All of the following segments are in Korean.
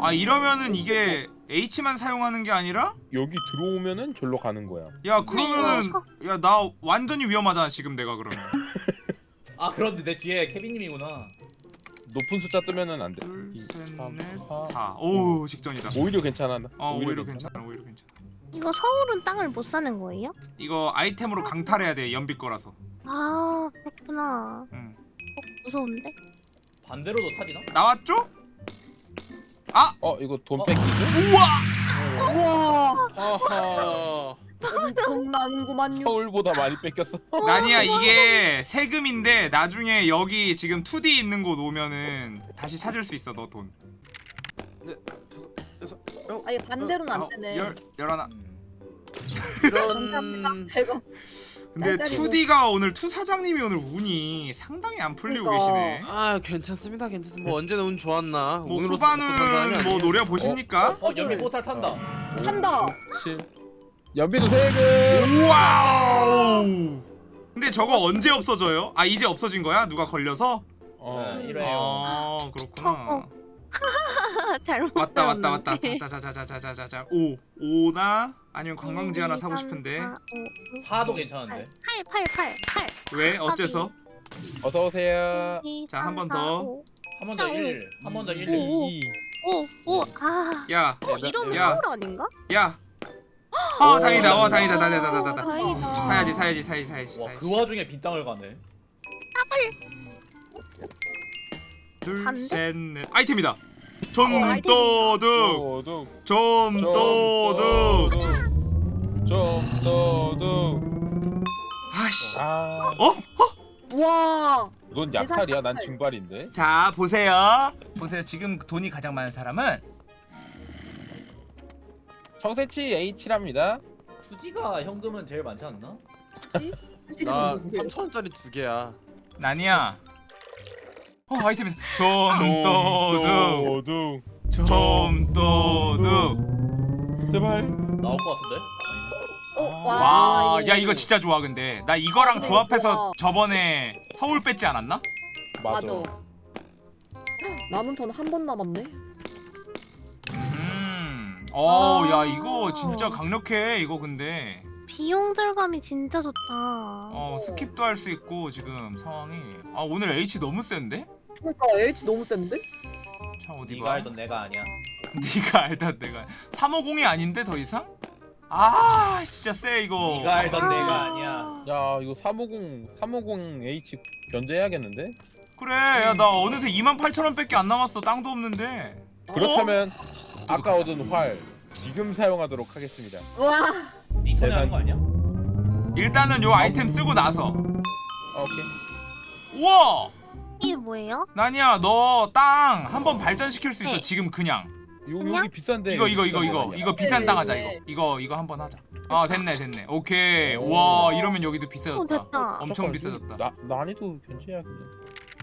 아 이러면은 이게 H만 사용하는 게 아니라 여기 들어오면은 절로 가는 거야. 야 그러면은 이거 야나 완전히 위험하잖아 지금 내가 그러면 아 그런데 내 뒤에 케빈님이구나. 높은 숫자 뜨면은 안 돼. 이, 삼, 사. 둘셋넷다오 직전이다 오히려 괜찮아. 어 오히려 괜찮아 오히려 괜찮아 이거 서울은 땅을 못 사는 거예요? 이거 아이템으로 강탈해야 돼 연비 거라서 아 그렇구나. 응. 어, 무서운데? 반대로도 타지나? 나왔죠? 어 이거 돈 어. 뺏기죠? 우와 우와 아하. 엄청나는구만요 서울보다 많이 뺏겼어. 나니야 이게 세금인데 나중에 여기 지금 2D 있는 곳 오면은 다시 찾을 수 있어 너돈 아니 반대로는 안 되네 열, 열하나 감사합니다 근데 짤짤이고. 2D가 오늘 투 사장님이 오늘 운이 상당히 안 풀리고 그러니까. 계시네 아 괜찮습니다 괜찮습니다 뭐 언제나 운 좋았나 뭐 후반은 뭐. 노려 보십니까? 어 연비 포탈 탄다. 한다 7. 연비도 세금. 와우 근데 저거 언제 없어져요? 아 이제 없어진 거야? 누가 걸려서? 어. 네, 이래요. 아 그렇구나 어, 아, 잘못 왔다 왔다 왔다. 자자자자자자자자 오 오나 아니면 관광지 하나 사고 싶은데 아, 사도 괜찮은데. 8 8 8 8 왜 어째서? 어서 오세요. 자, 한 번 더. 한 번 더 1. 한 번 더 1. 오. 2. 5 5 아. 야 어, 이러면 야. 서울 아닌가? 야. 어 다행이다. 어 다행이다. 다행이다. 어, 다행이다. 다행이다. 사야지 사야지 사야지 사야지. 와 사야지. 그 와중에 빈 땅을 가네. 둘, 반대? 셋, 넷. 아이템이다. 어, 좀 아이템. 도둑. 도둑. 좀 도둑. 좀 도둑. 아씨. 아. 어? 우와 넌 약탈이야. 난 증발인데. 자 보세요. 보세요. 지금 돈이 가장 많은 사람은 청새치 H랍니다. 투지가 현금은 제일 많지 않나? 나 3천원짜리 두 개야 나니야. 어 아이템이. 좀 도둑. 도둑. 좀 도둑. 제발. 나올 것 같은데? 어, 와, 야 이거 진짜 좋아 근데 나 이거랑 이거 조합해서 좋아. 저번에 서울 뺐지 않았나? 맞아. 남은 턴 한 번 남았네 음, 어, 아. 야 이거 진짜 강력해 이거 근데 비용 절감이 진짜 좋다. 어 skip도 할 수 있고 지금 상황이 아 오늘 H 너무 센데? 그러니까 H 너무 센데? 자 어디 네가 봐? 알던 내가 아니야. 네가 알던 내가 350이 아닌데 더 이상? 아 진짜 세 이거. 네가 알던 아. 내가 아니야. 야 이거 350 350 H 견제해야겠는데? 그래 야 나 어느새 28,000원밖에 안 남았어 땅도 없는데. 그렇다면 아까 얻은 활 지금 사용하도록 하겠습니다. 우와 네 턴에 하는 거 아니야? 일단은 요 아이템 쓰고 나서 아, 오케이. 우와 이게 뭐예요? 나니야 너 땅 한번 발전시킬 수 있어 네. 지금 그냥. 요? 여기 비싼데. 이거 이거 이거 이거. 이거 비싼 땅 하자 네. 이거 이거 이거 한번 하자 아 됐네 됐네 오케이 오. 와 이러면 여기도 어 비싸졌다 됐다. 엄청 잠깐, 비싸졌다 나 난이도 견제해야겠네.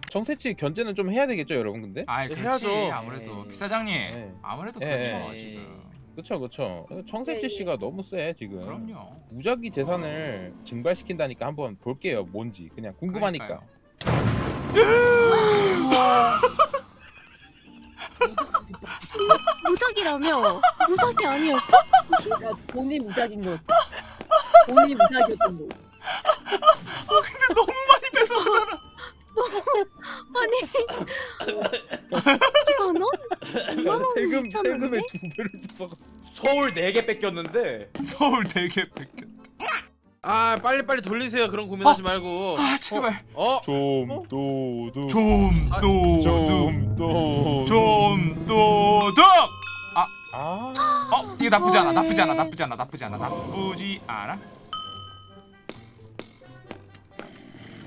정태치 견제는 좀 해야 되겠죠, 여러분 근데? 네, 그렇지 해야죠. 아무래도 에이. 비사장님 네. 아무래도 예, 그렇죠 예. 지금 그쵸 그쵸. 정태치 씨가 너무 세 지금. 그럼요 무작위 재산을 증발시킨다니까 한번 볼게요. 뭔지 그냥 궁금하니까. 무적이라며? 무적이 아니었어? 야 돈이 무작인 거 돈이 무작이었던 거 근데 너무 많이 뺏어가잖아 아니 이만 원? 이만 원 세금? 세금의 두 배를 줬어. 서울 4개 뺏겼는데 서울 되게 뺏겼 아 빨리빨리 돌리세요. 그런 고민하지 말고. 아 제발. 어? 좀 도둑. 좀 아, 도둑. 좀 도둑. 좀 도둑. 아. 어 이거 나쁘지 않아. 나쁘지 않아. 나쁘지 않아. 나쁘지 않아. 나쁘지 않아.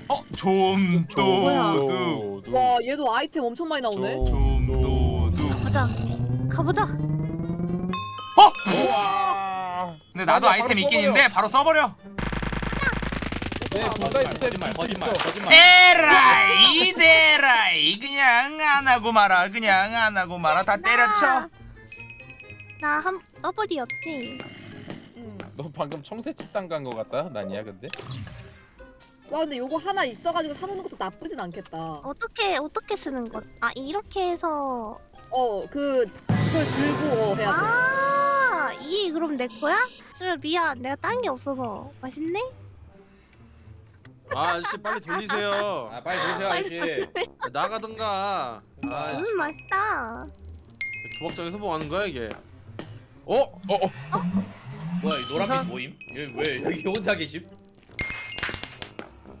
어 좀 도둑. 도둑. 와 얘도 아이템 엄청 많이 나오네. 좀 도둑. 가보자. 가보자. 어? 와. 근데 나도 아이템 있긴. 있는데 바로 써버려 네, 거짓말 분사해 거짓말 거짓말 거짓말. 에라이 데라이 그냥 안 하고 말아 그냥 안 하고 말아 다 때려쳐 나한 더블이었지. 응. 너 방금 청새치 땅간 거 같다. 난이야 근데. 와 근데 요거 하나 있어가지고 사놓는 것도 나쁘진 않겠다 어떻게 어떻게 쓰는 것? 아 이렇게 해서 어 그 그걸 들고 어, 해야 돼. 아, 이 그럼 내 거야? 싫어 미안. 내가 딴 게 없어서. 맛있네? 아 아저씨 빨리 돌리세요 아 빨리 보세요 아저씨. 나가든가 아 음, 맛있다. 조각장에서 뭐 하는 거야 이게 어? 어? 어? 뭐야 이? 노란빛 모임? 여기 왜 여기 혼자 계심?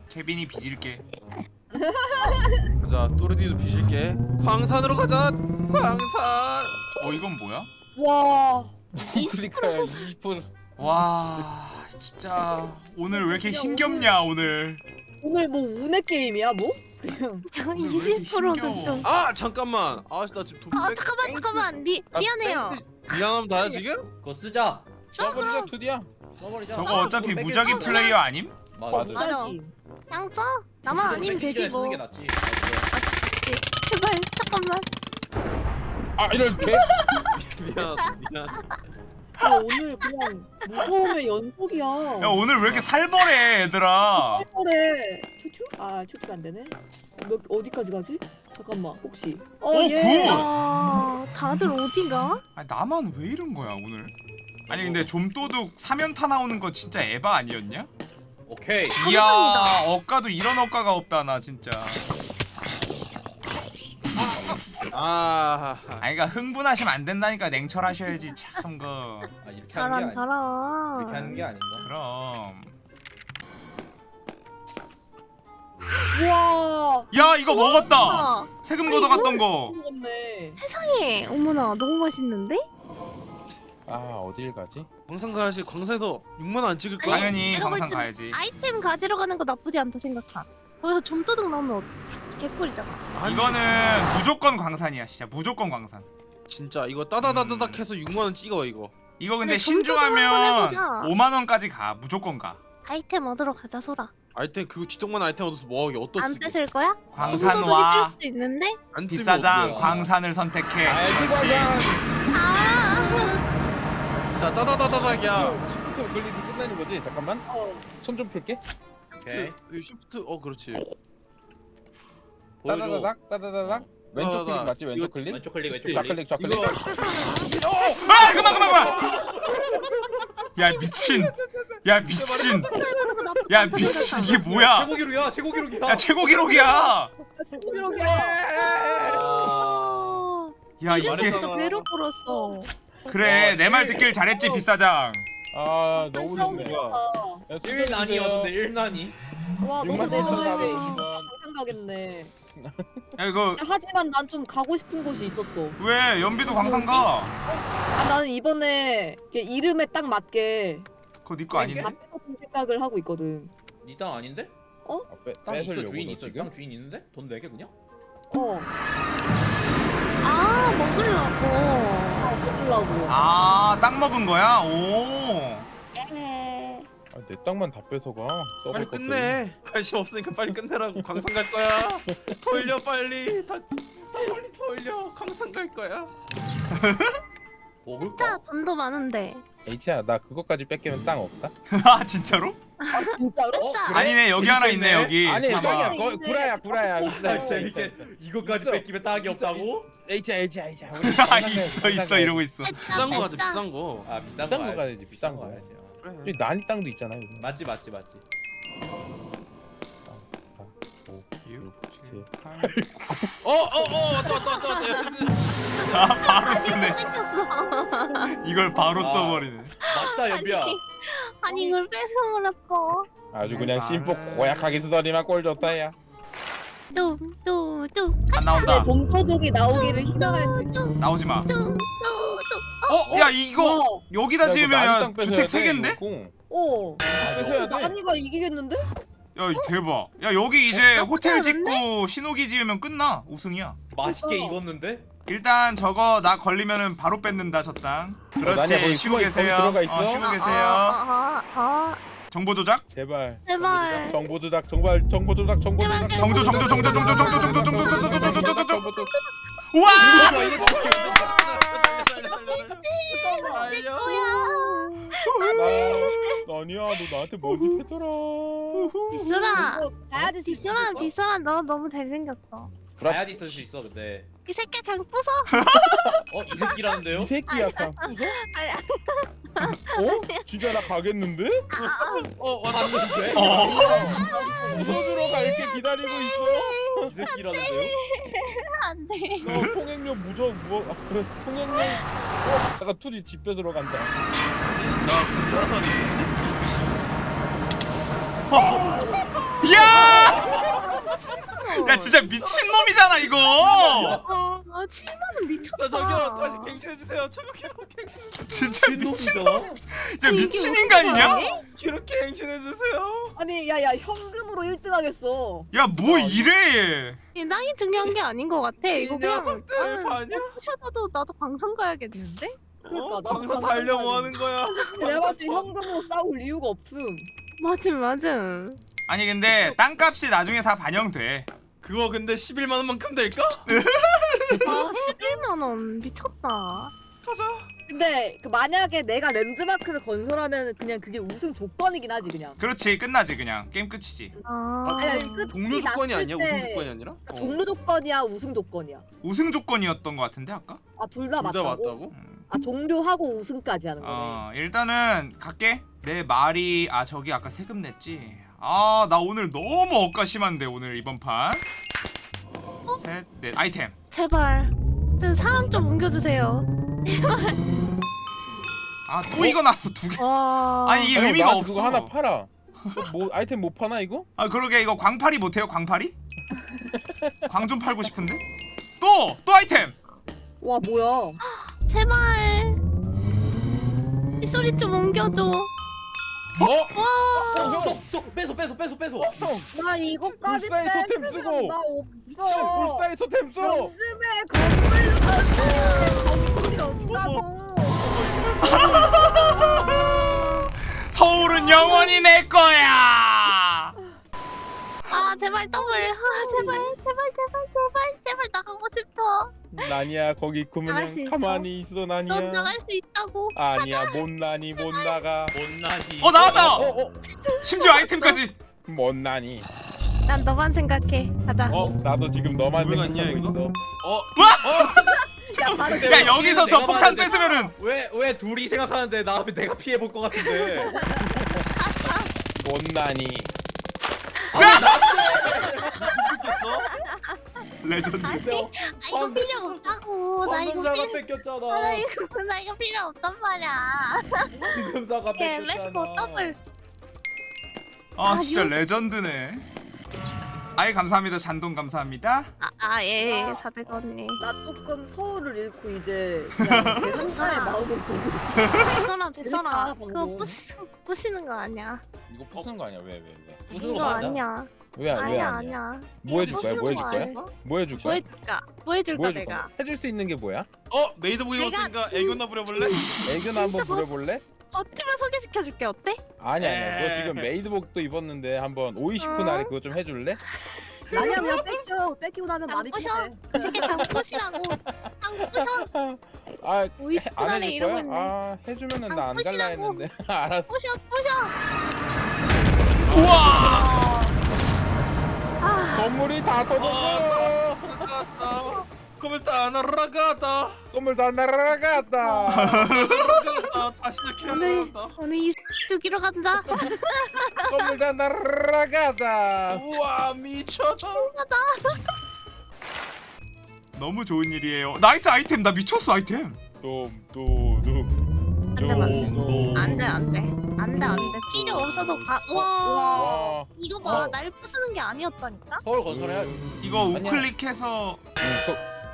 케빈이 빚을게 가자 또르디도 비실게 광산으로 가자 광산 어 이건 뭐야? 와 클릭하야 20분 와 진짜 오늘 왜 이렇게 힘겹냐 오늘 오늘 뭐 운의 게임이야 뭐? 그냥 왜 이렇게 20%도 힘겨워? 좀. 아 잠깐만 아씨 나 지금 돈 아 백- 잠깐만 잠깐만 미 아, 미안해요. 미안하면 다야 지금? 그거 쓰자. 써버리자 투디야 써버리자. 저거 어차피 그거 무작위 플레이어 아님? 맞아. 어 맞아. 그냥 써. 나만 아니면 되지 뭐. 쓰는 게 낫지. 아, 제발 잠깐만. 아 이렇게 미안 미안 아, 오늘 그냥 무서움의 연속이야. 야 오늘 왜 이렇게 살벌해 얘들아 그래. 추추? 아 추추 안 되네. 몇 어디까지 가지? 잠깐만 혹시. 어 오, 예. Good! 아 다들 어디가? 아니 나만 왜 이런 거야 오늘 아니 근데 좀도둑 사면타 나오는 거 진짜 에바 아니었냐? 오케이. 이야 감사합니다. 억까도 이런 억까가 없다 나 진짜 아 아니 그니까 흥분하시면 안 된다니까 냉철하셔야지 참 그 아 이렇게 하는 게 잘한 아니. 잘한. 이렇게 하는 게 아닌가? 그럼 우와. 야 이거 먹었다 아, 세금 아니, 걷어 갔던 거 먹었네. 세상에 어머나 너무 맛있는데? 아 어딜 가지? 광산 가야지 광산에서 6만 원 안 찍을 거야? 당연히 내가 볼 광산 땐 가야지 아이템 가지러 가는 거 나쁘지 않다 생각하. 거기서 좀도둑 나오면 어- 개꿀이잖아. 아니, 이거는 무조건 광산이야 진짜 무조건 광산 진짜 이거 따다다다닥 음. 해서 6만 원 찍어 이거 이거 근데 근데 신중하면 해보자. 5만원까지 가 무조건 가 아이템 얻으러 가자 소라. 아이템 그 지동만 아이템 얻어서 뭐하게 어떻 안 쓰게 뺏을 거야? 광산 와뺄 수도 있는데? 비싸장. 광산을 선택해 알지 그렇지 아. 자 따다다다닥이야 시프트 클릭이 끝나는 거지? 잠깐만 어. 손좀 풀게 오케이. 그, 쉬프트 어 그렇지 보여줘. 따다다닥 따다다닥 왼쪽 따다다닥. 클릭 맞지? 왼쪽 이거- 클릭? 왼쪽 클릭 왼쪽 좌클릭 클릭. 좌클릭 이거 아 그만 그만 그만 야 미친 야 미친 야 미친 이게 뭐야 최고 기록이야 최고 기록이야. 야 최고 기록이야. 야 이게 배로 불었어. 그래 내 말 듣길 잘했지 비싸장 아 너무 너무 좋네 좋다. 야, 1난이었는데 1난이. 와 너도 6만 내 4,420원 방송 가겠네. 야 이거 하지만 난 좀 가고 싶은 곳이 있었어. 왜 연비도 광산 가 아, 나는 이번에 이게 이름에 딱 맞게 그거 니거 아닌데? 앞에 같은 생각을 하고 있거든. 니땅 아닌데? 아, 빼, 땅 있어 뺏으려고 주인 너 있어. 지금? 땅 주인 있는데? 돈 내게 그냥? 어. 아 먹으려고. 아, 먹으려고. 아 땅 먹은 거야? 오 에. 아, 내 땅만 다 뺏어가 빨리 것들이. 끝내 관심 없으니까 빨리 끝내라고 광산 갈 거야 돌려 빨리 다, 다 빨리 돌려 광산 갈 거야 먹을까? 진짜 돈도 많은데. H야 나 그것까지 뺏기면 땅 없다? 아 진짜로? 진짜로? 어, 그래? 아니네 여기 하나 있네. 여기 아니. 땅이야 있네. 거, 구라야 구라야 있어. 있어 아, 있어 재밌게 있어, 있어. 이거까지 있어. 뺏기면 딱이 없다고? H야 H야 H야 아 있어 있어 이러고 있어 비싼 거 가자 비싼 거아 비싼, 거 가야지. 가야지, 비싼 거. 가야지. 어. 그래 여기 난이 땅도 있잖아 여기 맞지 맞지 5 어어어 왔다 왔다 왔다 왔다 아 바로 쓰네. 이걸 바로 아. 써버리네 맛있다 연비야. 아니 이걸 뺏어 버렸어. 아주 그냥 심포 고약하게 쓰더니만 꼴 좋다 야 뚜뚜뚜 안 나온다 내 dom도둑이 나오기를 희망할 수 있어. 나오지 마 뚜뚜뚜. 어? 야 이거 와, 여기다 지으면 야 주택 세 개인데? 어. 뺏어야 돼 나니가 이기겠는데? 야 대박 야 여기 이제 나쁘지 호텔? 짓고 신호기 지으면 끝나 우승이야 맛있게 어. 익었는데? 일단 저거 나 걸리면은 바로 뺏는다 저땅 나냐, 그렇지 거기 쉬고 계세요? 어, 쉬고 아, 계세요 아, 아, 아. 정보 조작? 제발 제발. 정보 조작 정말 정보 조작 정보 조작 정조 정조 정조 정조 정조 정조 정조 정조 정조 정조 정조 정조 우와! 달려 나 아니야 너 나한테 뭔 짓 했더라 가야지 비수라 비수라 너 너무 잘생겼어. 가야지 쓸수 있어 근데. 이 새끼 그냥 부숴. 어, 이 새끼라는데요? 이 새끼야 그냥 부숴? 어? 진짜 나 가겠는데? 어, 왔는데? 어 부숴주러 갈게 기다리고 있어 이 새끼라는데요? 안 돼. 어, 통행료 무적 뭐 아, 그래, 통행료 어, 잠깐 투지 집 뺏으러 간다 야! 야 진짜 미친놈이잖아 이거 어, 아, 7만 원 미쳤다. 저 저기요 다시 갱신해 주세요. 저기요 갱신. 진짜 미친놈? 진짜 미친 인간이냐? 이렇게 갱신해 주세요. 아니 야야 현금으로 1등 하겠어. 야 뭐 이래 이 땅이 중요한 게 아닌 것 같아. 이거 이 그냥 나는 반이야? 부셔도 나도 방송 가야겠는데? 그러니까 어? 방송 달려 가야지. 뭐 하는 거야? 내가 봤을 때 현금으로 싸울 이유가 없음. 맞음 맞음. 아니 근데 땅값이 나중에 다 반영돼 그거 근데 11만 원만큼 될까? 아 11만 원 미쳤다. 가자. 근데 그 만약에 내가 랜드마크를 건설하면 그냥 그게 우승 조건이긴 하지 그냥. 그렇지 끝나지 그냥 게임 끝이지 아, 아, 아니, 종료 조건이 아니야? 때- 우승 조건이 아니라? 그러니까 종료 조건이야 우승 조건이야. 우승 조건이었던 것 같은데 아까? 아 둘다둘다 맞다고? 맞다고? 음. 아 종료하고 우승까지 하는 거네. 어 일단은 갈게 내 말이 아 저기 아까 세금 냈지 아 나 오늘 너무 억까 심한데 오늘 이번 판셋넷 아이템 제발 저 사람 좀 옮겨주세요. 아또 이거 나왔어 두개 와. 아니 이게 아니, 의미가 없어 그거 하나 팔아 뭐 아이템 못 파나 이거? 아 그러게 이거 광팔이 못해요 광팔이? 광 좀 팔고 싶은데? 또! 또 아이템! 와 뭐야? 제발 이 소리 좀 옮겨줘. 어? 와. 어, 쏙, 쏙, 뺏어, 뺏어, 뺏어, 뺏어. 나 이거까지 불사의 뺏으면 쓰고. 나 씨, 없어. 불사의 토템 써! 요즘에 건물 건물이 없다고. 서울은 영원히 내 거야! 아 제발 더블. 아 제발 제발 제발 제발 제발 나가고 싶어. 나니야 거기 있어? 가만히 있어 나니야 넌 나갈 수 있다고. 아니야 못 나니 못 나가 못 나니. 어 나왔다! 어, 어, 심지어 아이템까지! 못 나니 난 너만 생각해. 가자. 어 나도 지금 너만 생각하고 있냐, 이거? 있어 어? 야야 여기서 저 폭탄 뺏으면은 왜, 왜 둘이 생각하는데 나 내가 피해 볼 것 같은데. 못 나니 레전드 아니 아, 이거 필요 없다고. 나 이거 필요. 아, 나 뺏겼잖아. 이거 나 이거 필요 없단 말이야. 예, let's go 뺏겼잖아. 더블. 아 진짜 아, 레전드네 아이 감사합니다 잔돈 감사합니다 아예 아. 400원이. 나 조금 서울을 잃고 이제 그냥 제 상사의 마음을 보고 뱃서라. 재밌다, 그거. 부시는 부시는 거 아니야. 이거 부수는 거 아니야 왜 왜 왜? 부시는 거 아니야. 왜, 왜 아니야 아니야? 아니야. 뭐 해줄 거야? 뭐 해줄 거 거야? 아니야. 뭐 해줄 뭐 거야? 해줄까? 뭐 해줄까 뭐 해줄 내가? 거야? 해줄 수 있는 게 뭐야? 어? 메이드복 내가 입었으니까 진- 애교나 부려볼래? 애교나 한번 뭐- 부려볼래? 어쩌면 소개시켜줄게 어때? 아니 아니야 너. 지금 메이드복도 입었는데 한번 오이시쿠 어? 날에 그거 좀 해줄래? 나냐 그냥 뺏겨 뺏기고 나면 안 마음이 부셔. 편해. 그 새끼 강부시라고. 강부셔. 아 오이 안 날에 해줄 이러고 거야? 있네. 아 해주면은 나 안 갈라. 했는데 알았어 부셔 부셔. 우와 아 건물이 다 터졌어 나갔다. 그걸 다 날아가다. 건물 다 날아갔다 아, 다시 이렇게 오늘. 오늘 이 죽이러 간다. 건물 다 날아갔다 우와 미쳤다. 너무 좋은 일이에요 나이스 아이템 나 미쳤어 아이템 둠둠 둠안 안돼 안돼 안돼 안돼 필요 없어도 가. 와 와 이거 봐 어. 날 부수는 게 아니었다니까. 서울 건설해야 이거 아니야. 우클릭해서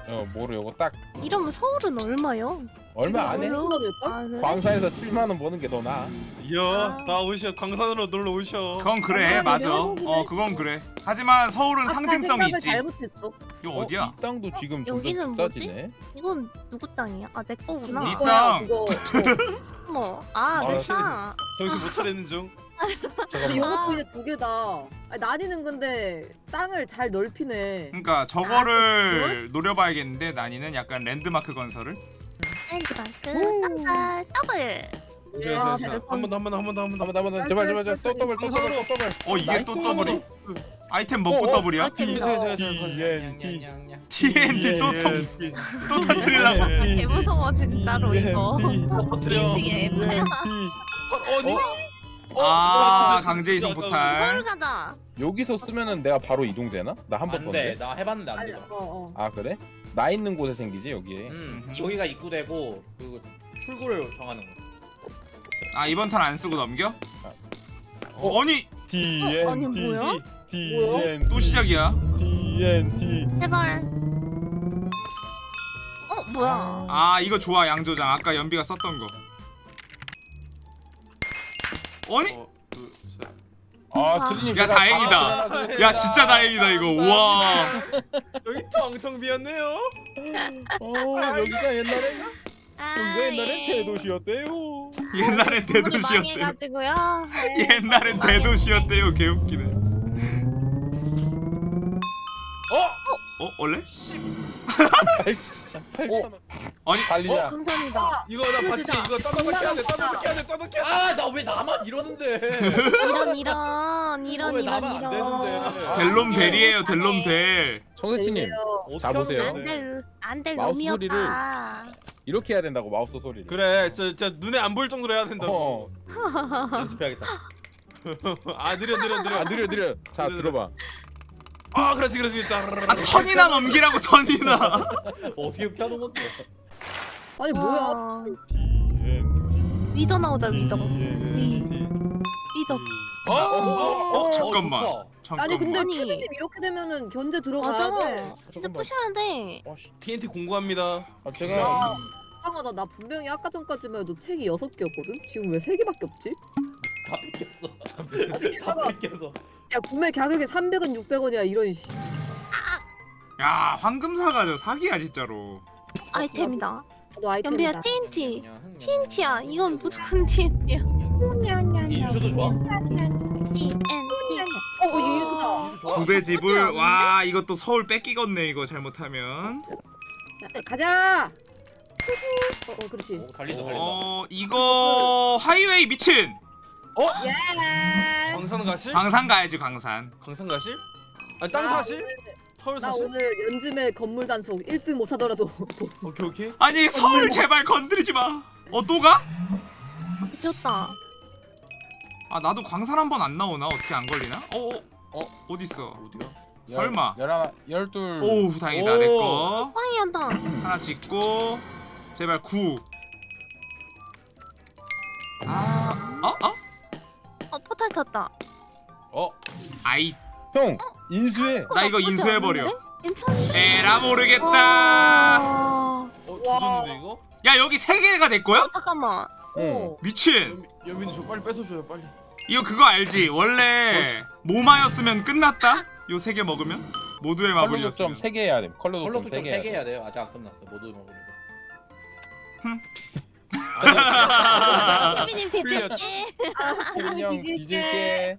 어 뭐로 요거 딱 이러면 서울은 얼마요? 얼마 안 해? 지금 얼마 될걸? 아 그래? 광산에서 7만 원 버는 게 더 나아 이야 나 오셔 광산으로 놀러 오셔. 그건 그래 맞아. 어 그건 그래 하지만 서울은 상징성이 있지 잘못했어. 이거 어디야? 이 땅도 지금 여기는 점점 뭐지? 이건 누구 땅이야? 아내 거구나. 이 이거야, 땅. 그거. 어머 아 아, 내 확실히. 땅. 정신 못 차리는 중. 근데 요것도 이제 두 개다. 아니, 나니는 근데 땅을 잘 넓히네. 그러니까 저거를 노려봐야겠는데 난이는 약간 랜드마크 건설을 랜드마크 땅살 더블. 야, 한번 더 한 번 더 한 번 더 한 번 더. 한번 한번 제발 제발 제발 또 더블 또 더블 또 더블 어 이게 또. 더블이? 아이템 먹고 어, 어, 더블이야? 아이템 TNT. 또 통, 또 터뜨리려고 아, 개 무서워 진짜로 이거. 띵띵해. 어니? 아 강제 이송 서울 포탈 가자. 여기서 쓰면은 내가 바로 이동되나? 나 한번 더. 안돼 나 해봤는데 안 아니, 돼. 어, 어. 아 그래? 나 있는 곳에 생기지 여기에. 음. 여기가 입구되고 그 출구를 정하는 거. 아 이번 턴 안 쓰고 넘겨? 어, 아니 TNT. 어, 아니, 뭐야? TNT. 또 시작이야 TNT. 제발. 어 뭐야? 아 이거 좋아 양조장 아까 연비가 썼던 거 아니 어. 아 트리님. 야, 다행이다. 야 진짜 다행이다 이거 우와 여기 텅텅 비었네요. 어 여기가 옛날에 아, 여기가 옛날에 예. 대도시였대요. 옛날엔 대도시였대요. 옛날엔 대도시였대요 개웃기네 어? 어 원래? 8천 아니 어, 달리자. 감사합니다. 이거 나 봤지? 이거 떠넣게 해야 돼. 떠넣게 해야 돼. 돼. 아나 왜 나만 이러는데? 이런 이런 이런 왜 이런 이런. 델롬 델이에요 델롬 델. 하면 돼? 안될 놈이 없다. 이렇게 해야 된다고 마우스 소리를. 그래, 저, 저 눈에 안 보일 정도로 해야 된다고. 어. 연습해야겠다. 아 느려 느려 느려. 아 느려 느려. 자. 들어봐. 아 그렇지 그렇지. 아 턴이나 넘기라고 턴이나 어떻게 이렇게 하는 건데? 아니 뭐야? 어, TNT. 위더 나오자 위더. 위 TNT. 위더. 어? 어? 어, 잠깐만. 좋다. 잠깐만 아니 근데. 케빈님 이렇게 되면은 견제 들어가야 맞아. 돼. 진짜 잠깐만. 부셔야 돼. 어, 씨. TNT 공부합니다. 아, 제가 야, 이상하다. 나 분명히 아까 전까지만 해도 책이 여섯 개였거든. 지금 왜세 개밖에 없지? 다 뺏겼어. 다 뺏겼어. 야 구매 가격이 300원 600원이야 이런 씨. 야 황금사가 저 사기야 진짜로 아이템이다. 나도 아이템이다. 연비야 TNT. TNT야. 이건 무조건 TNT야. 이 유수도 좋아. TNT. 어, 어 유수다. 유수 좋아. 구배 집을? 와 이것도 서울 뺏기겠네 이거 잘못하면 야, 가자. 어, 어 그렇지. 오, 달린다 달린다. 어 이거 하이웨이 미친 예. 광산 가실? 광산 가야지 광산 광산 가실? 아니 땅 나 사실? 서울 나 사실? 오늘 연즘의 건물 단속 1등 못 하더라도 오케이 오케이. 아니 서울 제발 건드리지 마 어 또 가? 미쳤다. 아 나도 광산 한 번 안 나오나 어떻게 안 걸리나? 어, 어, 어? 어딨어? 어디야? 설마. 열둘. 오우 다행이다 오. 내거 빵이한다. 하나 짓고 제발 구 아, 어? 어? 어 포탈 탔다. 어? 아이 형 인수해. 나 이거 인수해 버려. 않은데? 괜찮니? 에라 모르겠다 와. 어? 와. 조졌는데 이거? 야 여기 세 개가 내 거야? 어 잠깐만. 응. 미친 연민, 연민이 저 빨리 뺏어줘요 빨리. 이거 그거 알지? 원래 모마였으면 끝났다? 요 세 개 먹으면? 모두의 마블이었으면 3개 해야 돼. 컬러 컬러 독점 특정 3개 3개 해야 돼요. 아직 안 끝났어. 모두 먹으려고. 케빈 형 뒤질게. 뒤질게.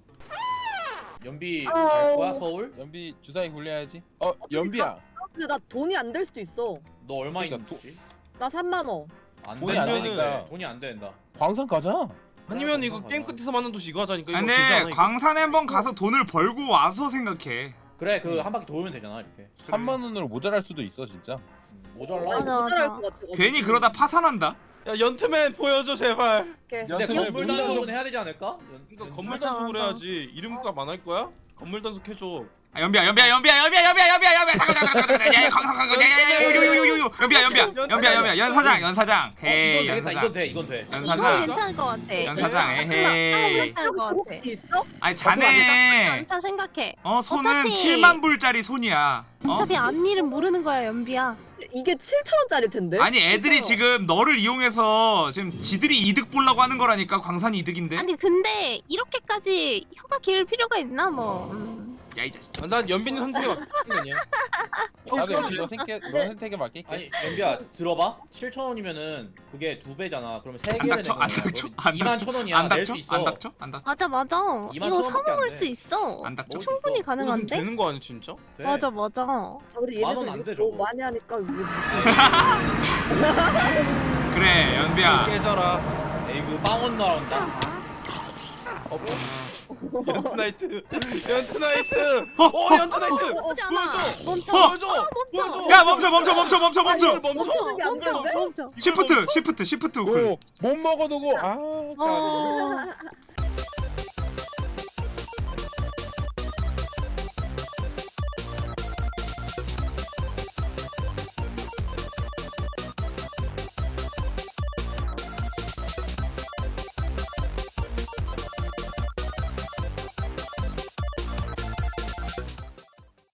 연비 어. 갈 거야 서울? 연비 주사위 굴려야지. 어 연비야. 근데 나 돈이 안 될 수도 있어. 너 얼마 그러니까 있는지? 나 3만 원. 안 돈이 안 된다. 되니까. 돈이 안 된다. 광산 가자. 아니면 이거 게임 끝에서 만난 도시 이거 하자니까 않아, 이거? 광산에 한번 가서 돈을 벌고 와서 생각해 그래 그 한 바퀴 돌면 되잖아 이렇게. 3만 원으로 모자랄 수도 있어 진짜. 음, 모자라. 맞아, 모자랄 맞아. 것 같아. 괜히 그러다 파산한다 야 연트맨 보여줘 제발. 연습을 물 단속은 해야 되지 않을까? 그러니까 건물 단속을 해야지. 이름값 안 할 거야? 건물 단속 해줘. 아 연비야 연비야 연비야 연비야 연비야 연비야 연비야 잠깐 잠깐 잠깐 잠깐 야야 거기서 거기서 야야야 요요요요 연비야 연비야 연비야 연비야 연사장 연사장 어, 이건 헤이 되겠다. 이건 연사장 돼. 이건 돼. 이건 연사장 괜찮을 것 같아. 연사장 에헤이 괜찮을 것 같아. 있어? 아니 나쁘지 자네 않다 생각해. 어 손은 어차피- 7만 불짜리 손이야 어? 어차피 앞일은 모르는 거야 연비야. 이게 7천 원짜리 텐데. 아니 애들이 지금 너를 이용해서 지금 지들이 이득 보려고 하는 거라니까 광산이 이득인데 아니 근데 이렇게까지 혀가 길 필요가 있나 뭐. 음. 야 이 자식 아, 난 연빈이 선택이 맞는 거냐? 나도 연비 너 생태 너 선택에 맡길게. 아니 연비야 들어봐. 7천 원이면은 그게 두 배잖아. 그러면 세 안 개를 닥쳐 안 닥쳐 안 2만 닥쳐 천 원이야. 안 낼 닥쳐 수 있어. 안 닥쳐 안 닥쳐 맞아 맞아. 이만 이거 천사 원밖에 안 먹을 돼. 수 있어. 안 닥쳐 수 충분히 가능한데? 되는 거 아니야 진짜? 돼. 맞아 맞아. 아, 근데 만 얘네들 이거 너무. 많이 하니까 이거 그래 연비야 깨져라. 에이 그 빵원 나온다. 연트나이트. 연트나이트. 어, 어 연트나이트. 나쁘지 않아. 보여줘. 멈춰. 보여줘. 보여줘 야 멈춰 멈춰 멈춰 멈춰 멈춰. 멈춰. 멈춰. 시프트 시프트 시프트 우클 오못 먹어두고 아. 어.